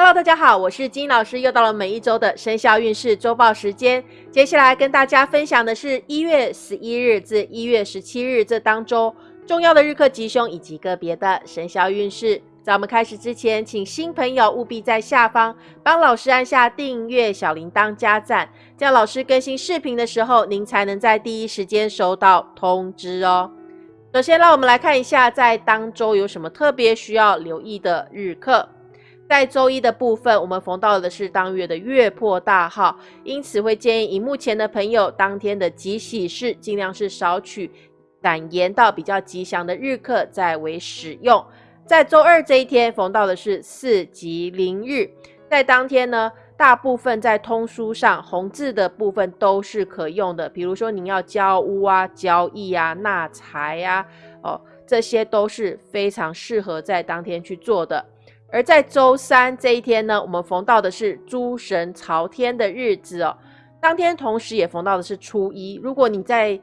Hello，大家好，我是金老师，又到了每一周的生肖运势周报时间。接下来跟大家分享的是一月十一日至一月十七日这当中重要的日课吉凶以及个别的生肖运势。在我们开始之前，请新朋友务必在下方帮老师按下订阅、小铃铛加赞，这样老师更新视频的时候，您才能在第一时间收到通知哦。首先，让我们来看一下在当周有什么特别需要留意的日课。在周一的部分，我们逢到的是当月的月破大号，因此会建议荧幕前的朋友，当天的吉喜事尽量是少取胆延到比较吉祥的日课再为使用。在周二这一天逢到的是四吉临日，在当天呢，大部分在通书上红字的部分都是可用的，比如说您要交屋啊、交易啊、纳财啊，哦，这些都是非常适合在当天去做的。而在周三这一天呢，我们逢到的是诸神朝天的日子哦。当天同时也逢到的是初一。如果你在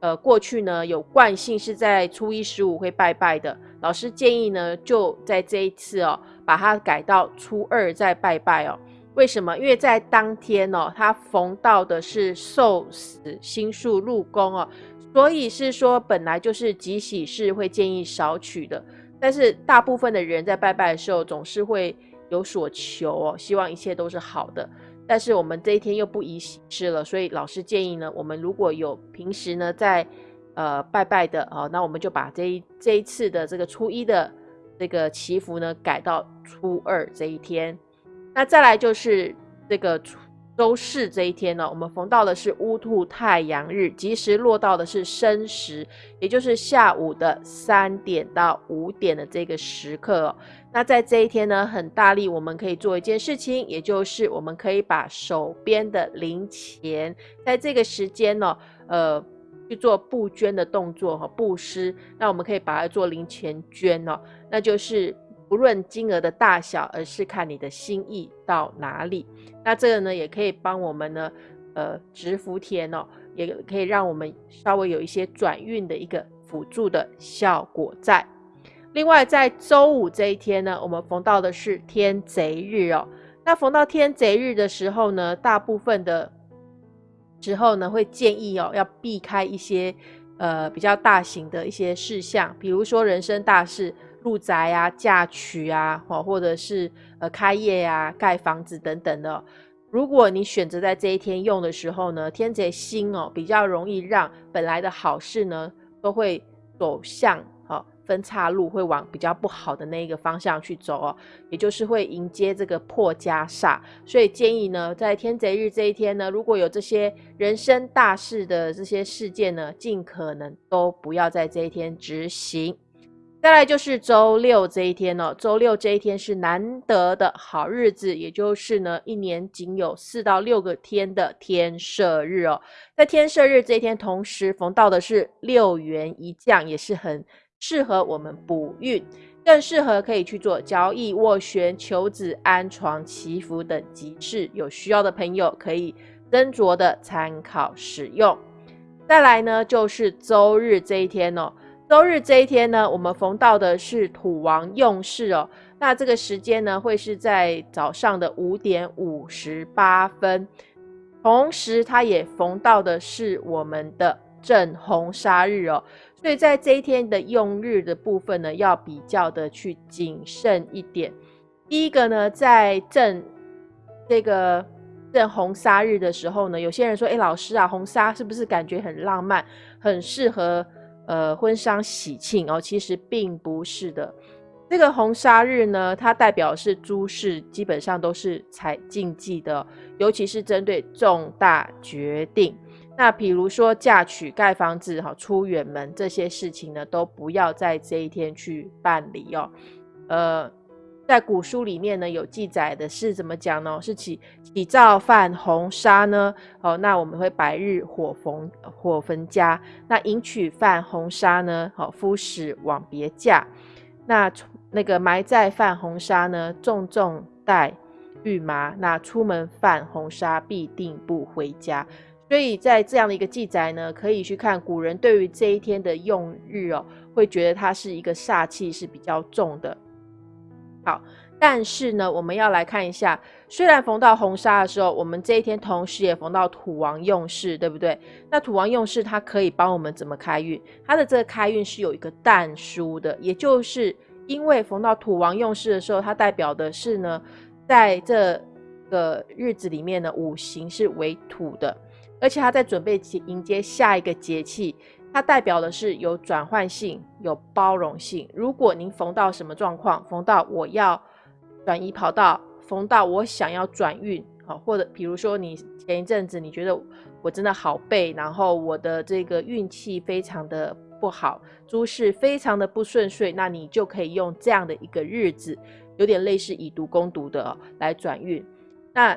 呃过去呢有惯性是在初一十五会拜拜的，老师建议呢就在这一次哦把它改到初二再拜拜哦。为什么？因为在当天哦，它逢到的是寿死星宿入宫哦，所以是说本来就是吉喜事会建议少取的。但是大部分的人在拜拜的时候总是会有所求哦，希望一切都是好的。但是我们这一天又不宜喜事了，所以老师建议呢，我们如果有平时呢在呃拜拜的哦，那我们就把这一这一次的这个初一的这个祈福呢改到初二这一天。那再来就是这个初。周四这一天呢，我们逢到的是乌兔太阳日，吉时落到的是申时，也就是下午的三点到五点的这个时刻。那在这一天呢，很大力，我们可以做一件事情，也就是我们可以把手边的零钱，在这个时间呢，呃，去做布捐的动作和布施。那我们可以把它做零钱捐哦，那就是。不论金额的大小，而是看你的心意到哪里。那这个呢，也可以帮我们呢，呃，值福田哦，也可以让我们稍微有一些转运的一个辅助的效果在。另外，在周五这一天呢，我们逢到的是天贼日哦。那逢到天贼日的时候呢，大部分的时候呢，会建议哦，要避开一些呃比较大型的一些事项，比如说人生大事。入宅啊、嫁娶啊，或或者是呃开业呀、盖房子等等的。如果你选择在这一天用的时候呢，天贼星哦，比较容易让本来的好事呢，都会走向哦分岔路，会往比较不好的那一个方向去走哦，也就是会迎接这个破家煞。所以建议呢，在天贼日这一天呢，如果有这些人生大事的这些事件呢，尽可能都不要在这一天执行。再来就是周六这一天哦，周六这一天是难得的好日子，也就是呢，一年仅有四到六个天的天赦日哦。在天赦日这一天，同时逢到的是六元一降，也是很适合我们补运，更适合可以去做交易、斡旋、求子、安床、祈福等吉事。有需要的朋友可以斟酌的参考使用。再来呢，就是周日这一天哦。周日这一天呢，我们逢到的是土王用事哦。那这个时间呢，会是在早上的五点五十八分，同时它也逢到的是我们的正红杀日哦。所以在这一天的用日的部分呢，要比较的去谨慎一点。第一个呢，在正这个正红杀日的时候呢，有些人说：“哎，老师啊，红纱是不是感觉很浪漫，很适合？”呃，婚丧喜庆哦，其实并不是的。这个红砂日呢，它代表是诸事基本上都是采禁忌的，尤其是针对重大决定。那比如说嫁娶、盖房子、哈出远门这些事情呢，都不要在这一天去办理哦。呃。在古书里面呢，有记载的是怎么讲呢？是起起灶犯红纱呢？哦，那我们会白日火焚火焚家。那迎娶犯红纱呢？好，夫使往别嫁。那那个埋在犯红纱呢？重重带玉麻。那出门犯红纱，必定不回家。所以在这样的一个记载呢，可以去看古人对于这一天的用日哦，会觉得它是一个煞气是比较重的。好，但是呢，我们要来看一下，虽然逢到红砂的时候，我们这一天同时也逢到土王用事，对不对？那土王用事，它可以帮我们怎么开运？它的这个开运是有一个淡书的，也就是因为逢到土王用事的时候，它代表的是呢，在这个日子里面呢，五行是为土的，而且它在准备迎接下一个节气。它代表的是有转换性、有包容性。如果您逢到什么状况，逢到我要转移跑道，逢到我想要转运，好，或者比如说你前一阵子你觉得我真的好背，然后我的这个运气非常的不好，诸事非常的不顺遂，那你就可以用这样的一个日子，有点类似以毒攻毒的来转运。那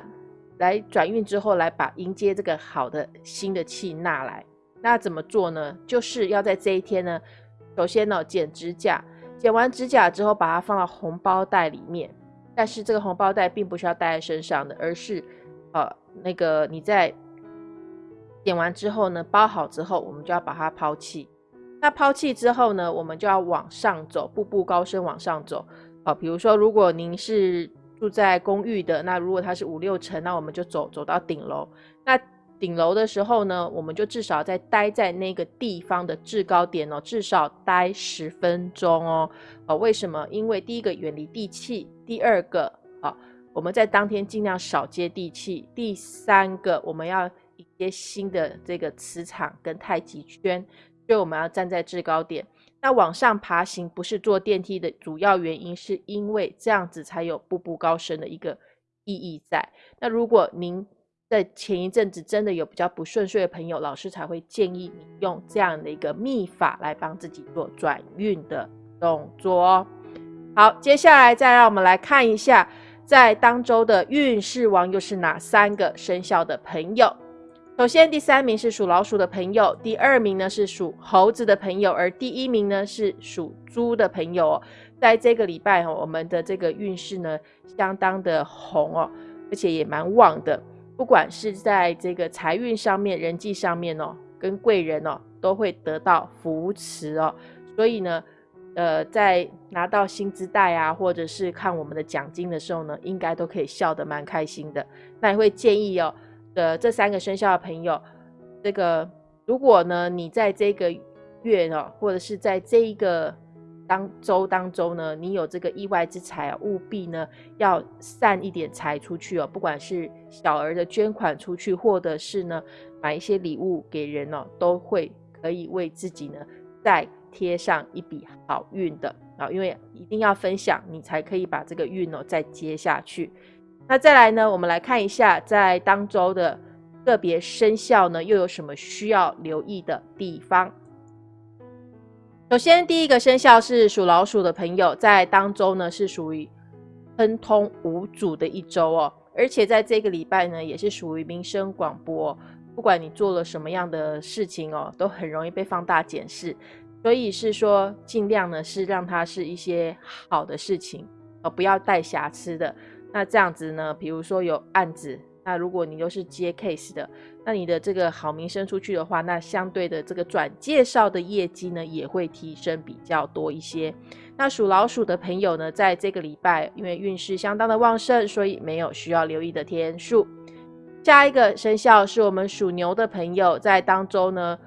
来转运之后，来把迎接这个好的新的气纳来。那怎么做呢？就是要在这一天呢，首先呢剪指甲，剪完指甲之后把它放到红包袋里面。但是这个红包袋并不是要带在身上的，而是呃那个你在剪完之后呢，包好之后，我们就要把它抛弃。那抛弃之后呢，我们就要往上走，步步高升往上走。好，比如说如果您是住在公寓的，那如果它是五六层，那我们就走走到顶楼。那顶楼的时候呢，我们就至少在待在那个地方的制高点哦，至少待十分钟哦。呃，为什么？因为第一个远离地气，第二个啊，我们在当天尽量少接地气，第三个我们要迎接新的这个磁场跟太极圈，所以我们要站在制高点。那往上爬行不是坐电梯的主要原因，是因为这样子才有步步高升的一个意义在。那如果您在前一阵子真的有比较不顺遂的朋友，老师才会建议你用这样的一个秘法来帮自己做转运的动作哦。好，接下来再让我们来看一下，在当周的运势王又是哪三个生肖的朋友。首先，第三名是属老鼠的朋友，第二名呢是属猴子的朋友，而第一名呢是属猪的朋友。在这个礼拜哦，我们的这个运势呢相当的红哦，而且也蛮旺的。不管是在这个财运上面、人际上面哦，跟贵人哦，都会得到扶持哦。所以呢，呃，在拿到薪资袋啊，或者是看我们的奖金的时候呢，应该都可以笑得蛮开心的。那也会建议哦，的这三个生肖的朋友，这个如果呢，你在这个月哦，或者是在这一个。当周当中呢，你有这个意外之财啊，务必呢要散一点财出去哦，不管是小额的捐款出去，或者是呢买一些礼物给人哦，都会可以为自己呢再贴上一笔好运的啊，因为一定要分享，你才可以把这个运哦再接下去。那再来呢，我们来看一下在当周的个别生肖呢，又有什么需要留意的地方。首先，第一个生肖是属老鼠的朋友，在当周呢是属于亨通无阻的一周哦，而且在这个礼拜呢，也是属于民生广播，不管你做了什么样的事情哦，都很容易被放大检视，所以是说尽量呢是让它是一些好的事情哦，不要带瑕疵的。那这样子呢，比如说有案子。那如果你又是接 case 的，那你的这个好名声出去的话，那相对的这个转介绍的业绩呢，也会提升比较多一些。那属老鼠的朋友呢，在这个礼拜，因为运势相当的旺盛，所以没有需要留意的天数。下一个生肖是我们属牛的朋友，在当周呢，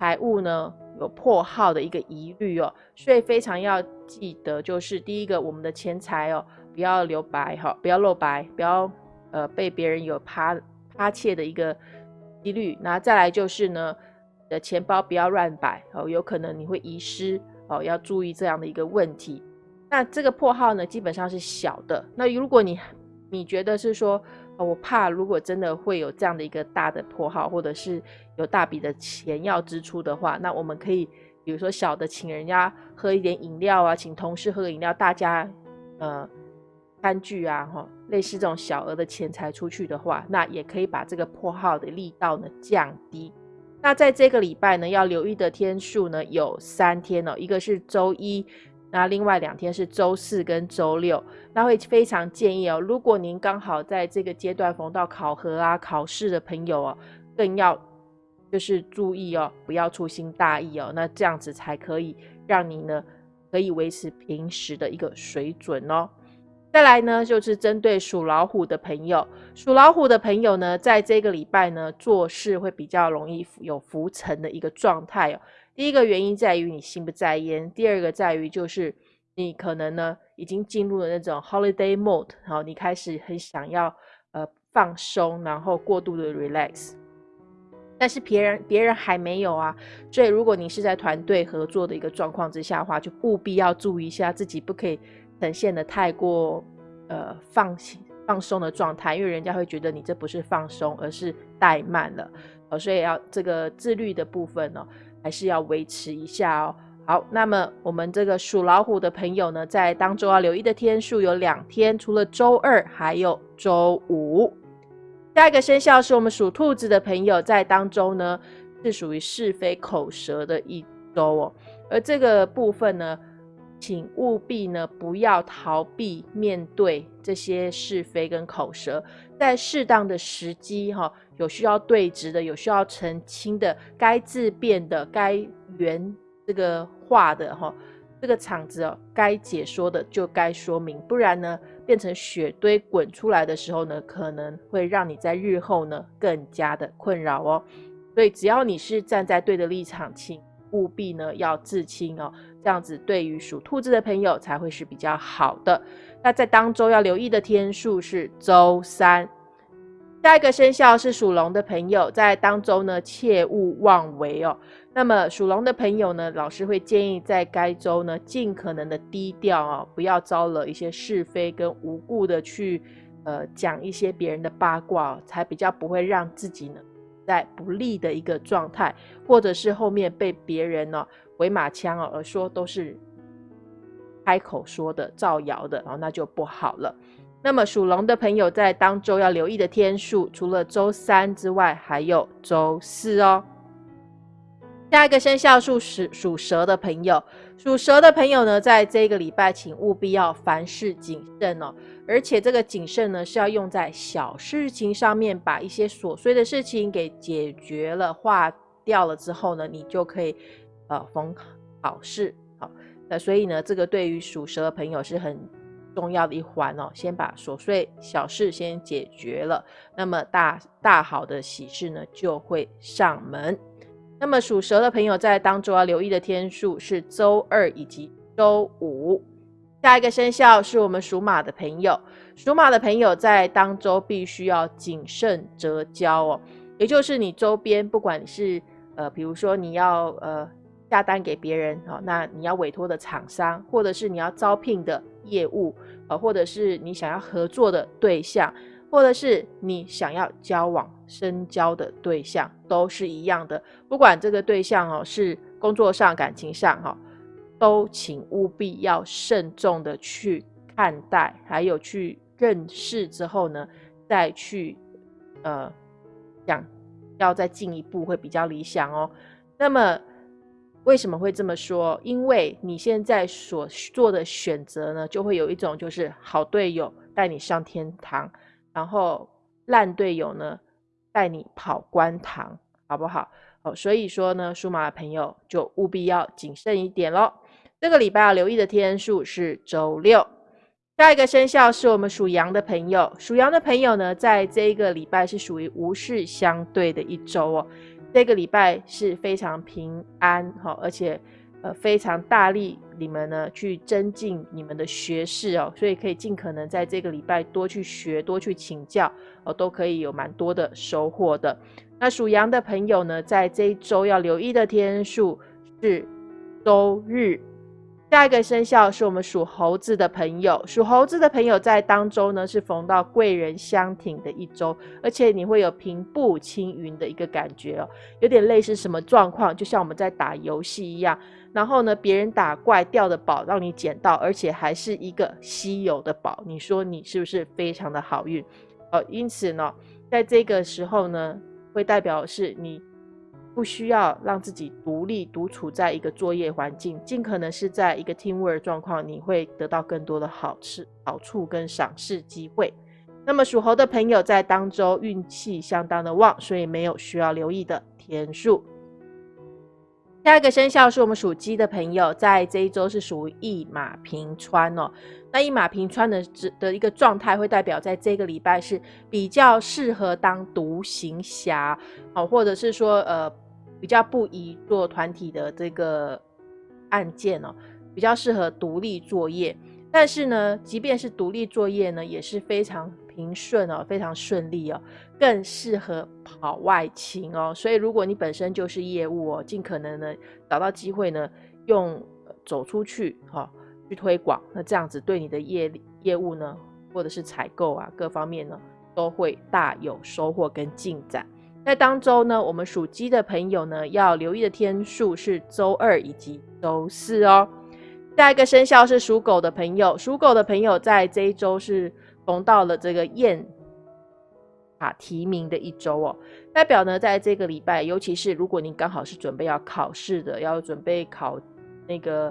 财务呢有破耗的一个疑虑哦，所以非常要记得，就是第一个，我们的钱财哦，不要留白哈，不要露白，不要。呃，被别人有趴趴窃的一个几率，那再来就是呢，的钱包不要乱摆哦，有可能你会遗失哦，要注意这样的一个问题。那这个破号呢，基本上是小的。那如果你你觉得是说，我怕如果真的会有这样的一个大的破号，或者是有大笔的钱要支出的话，那我们可以比如说小的，请人家喝一点饮料啊，请同事喝饮料，大家呃。餐具啊，哈，类似这种小额的钱财出去的话，那也可以把这个破耗的力道呢降低。那在这个礼拜呢，要留意的天数呢有三天哦，一个是周一，那另外两天是周四跟周六。那会非常建议哦，如果您刚好在这个阶段逢到考核啊、考试的朋友哦，更要就是注意哦，不要粗心大意哦，那这样子才可以让你呢可以维持平时的一个水准哦。再来呢，就是针对属老虎的朋友，属老虎的朋友呢，在这个礼拜呢，做事会比较容易有浮沉的一个状态哦。第一个原因在于你心不在焉，第二个在于就是你可能呢已经进入了那种 holiday mode，然后你开始很想要呃放松，然后过度的 relax，但是别人别人还没有啊，所以如果你是在团队合作的一个状况之下的话，就务必要注意一下自己不可以。呈现的太过呃放放松的状态，因为人家会觉得你这不是放松，而是怠慢了，呃，所以要这个自律的部分呢，还是要维持一下哦。好，那么我们这个属老虎的朋友呢，在当周要留意的天数有两天，除了周二，还有周五。下一个生肖是我们属兔子的朋友，在当周呢是属于是非口舌的一周哦，而这个部分呢。请务必呢不要逃避面对这些是非跟口舌，在适当的时机哈，有需要对质的，有需要澄清的，该自辩的，该圆这个话的哈，这个场子哦，该解说的就该说明，不然呢，变成雪堆滚出来的时候呢，可能会让你在日后呢更加的困扰哦。所以只要你是站在对的立场，请务必呢要自清哦。这样子对于属兔子的朋友才会是比较好的。那在当周要留意的天数是周三。下一个生肖是属龙的朋友，在当周呢切勿妄为哦。那么属龙的朋友呢，老师会建议在该周呢尽可能的低调哦，不要招惹一些是非跟无故的去呃讲一些别人的八卦，才比较不会让自己呢在不利的一个状态，或者是后面被别人呢。回马枪哦，而说都是开口说的、造谣的，然后那就不好了。那么属龙的朋友在当周要留意的天数，除了周三之外，还有周四哦。下一个生肖属属属蛇的朋友，属蛇的朋友呢，在这个礼拜，请务必要凡事谨慎哦。而且这个谨慎呢，是要用在小事情上面，把一些琐碎的事情给解决了、化掉了之后呢，你就可以。呃，逢好事好，那所以呢，这个对于属蛇的朋友是很重要的一环哦。先把琐碎小事先解决了，那么大大好的喜事呢就会上门。那么属蛇的朋友在当周要留意的天数是周二以及周五。下一个生肖是我们属马的朋友，属马的朋友在当周必须要谨慎折交哦，也就是你周边不管你是呃，比如说你要呃。下单给别人哦，那你要委托的厂商，或者是你要招聘的业务，呃，或者是你想要合作的对象，或者是你想要交往深交的对象，都是一样的。不管这个对象哦是工作上、感情上哈，都请务必要慎重的去看待，还有去认识之后呢，再去呃想要再进一步会比较理想哦。那么。为什么会这么说？因为你现在所做的选择呢，就会有一种就是好队友带你上天堂，然后烂队友呢带你跑官堂，好不好？哦，所以说呢，属马的朋友就务必要谨慎一点喽。这个礼拜要留意的天数是周六。下一个生肖是我们属羊的朋友，属羊的朋友呢，在这一个礼拜是属于无事相对的一周哦。这个礼拜是非常平安哈，而且呃非常大力，你们呢去增进你们的学识哦，所以可以尽可能在这个礼拜多去学，多去请教哦，都可以有蛮多的收获的。那属羊的朋友呢，在这一周要留意的天数是周日。下一个生肖是我们属猴子的朋友，属猴子的朋友在当周呢是逢到贵人相挺的一周，而且你会有平步青云的一个感觉哦，有点类似什么状况？就像我们在打游戏一样，然后呢，别人打怪掉的宝让你捡到，而且还是一个稀有的宝，你说你是不是非常的好运？哦，因此呢，在这个时候呢，会代表是你。不需要让自己独立独处在一个作业环境，尽可能是在一个 team work 状况，你会得到更多的好处、好处跟赏识机会。那么属猴的朋友在当周运气相当的旺，所以没有需要留意的天数。下一个生肖是我们属鸡的朋友，在这一周是属于一马平川哦。那一马平川的的一个状态，会代表在这个礼拜是比较适合当独行侠哦，或者是说呃比较不宜做团体的这个案件哦，比较适合独立作业。但是呢，即便是独立作业呢，也是非常平顺哦，非常顺利哦。更适合跑外勤哦，所以如果你本身就是业务哦，尽可能呢找到机会呢，用走出去哈去推广，那这样子对你的业业务呢，或者是采购啊各方面呢，都会大有收获跟进展。在当周呢，我们属鸡的朋友呢，要留意的天数是周二以及周四哦。下一个生肖是属狗的朋友，属狗的朋友在这一周是逢到了这个燕。提名的一周哦，代表呢，在这个礼拜，尤其是如果您刚好是准备要考试的，要准备考那个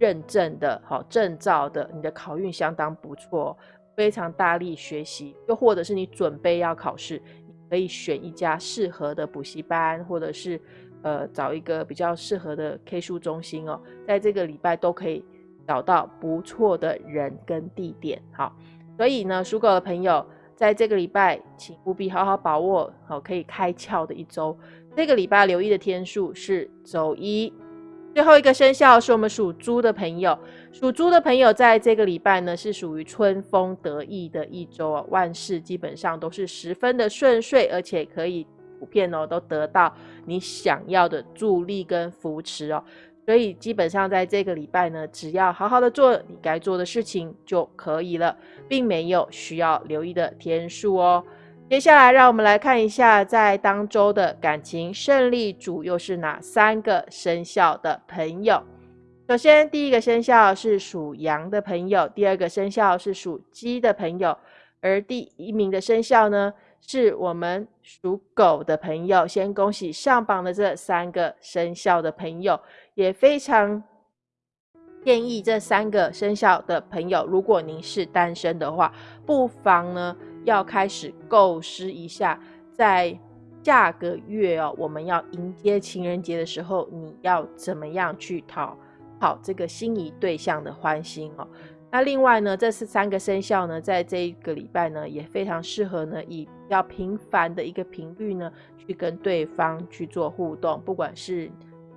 认证的，好证照的，你的考运相当不错，非常大力学习。又或者是你准备要考试，可以选一家适合的补习班，或者是呃找一个比较适合的 K 书中心哦，在这个礼拜都可以找到不错的人跟地点。好，所以呢，属狗的朋友。在这个礼拜，请务必好好把握好可以开窍的一周。这个礼拜留意的天数是周一。最后一个生肖是我们属猪的朋友，属猪的朋友在这个礼拜呢是属于春风得意的一周啊，万事基本上都是十分的顺遂，而且可以普遍哦都得到你想要的助力跟扶持哦。所以基本上在这个礼拜呢，只要好好的做你该做的事情就可以了，并没有需要留意的天数哦。接下来让我们来看一下，在当周的感情胜利组又是哪三个生肖的朋友。首先，第一个生肖是属羊的朋友，第二个生肖是属鸡的朋友，而第一名的生肖呢？是我们属狗的朋友，先恭喜上榜的这三个生肖的朋友，也非常建议这三个生肖的朋友，如果您是单身的话，不妨呢要开始构思一下，在下个月哦，我们要迎接情人节的时候，你要怎么样去讨好这个心仪对象的欢心哦。那另外呢，这是三个生肖呢，在这一个礼拜呢，也非常适合呢，以比较频繁的一个频率呢，去跟对方去做互动，不管是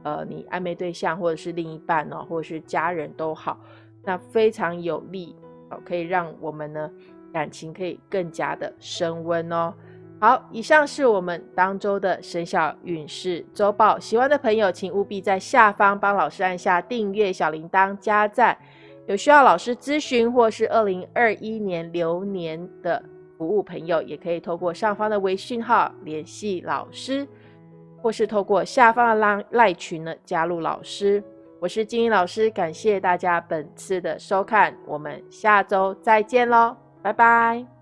呃你暧昧对象，或者是另一半哦，或者是家人都好，那非常有利哦，可以让我们呢感情可以更加的升温哦。好，以上是我们当周的生肖运势周报，喜欢的朋友请务必在下方帮老师按下订阅、小铃铛、加赞。有需要老师咨询或是二零二一年流年的服务朋友，也可以透过上方的微信号联系老师，或是透过下方的拉赖群呢加入老师。我是金英老师，感谢大家本次的收看，我们下周再见喽，拜拜。